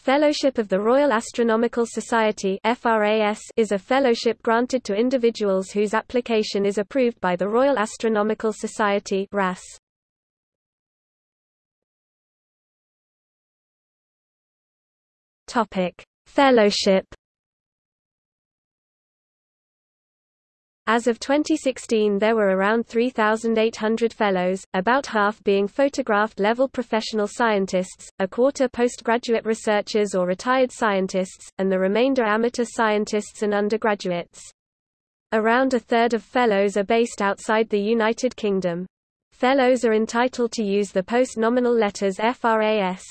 Fellowship of the Royal Astronomical Society is a fellowship granted to individuals whose application is approved by the Royal Astronomical Society RAS. Fellowship As of 2016 there were around 3,800 fellows, about half being photographed-level professional scientists, a quarter postgraduate researchers or retired scientists, and the remainder amateur scientists and undergraduates. Around a third of fellows are based outside the United Kingdom. Fellows are entitled to use the post-nominal letters FRAS.